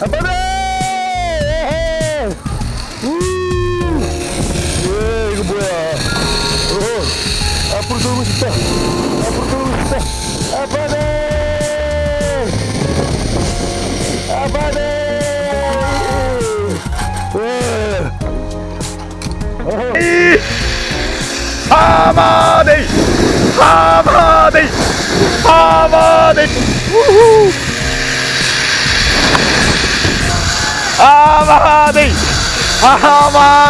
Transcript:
아빠네 예 이거 뭐야? 어, 앞으로 돌고 싶다. 앞으로 돌고 싶다. 아빠네 아빠네 예. 하마데이! 하마데이! 하마데이! 하마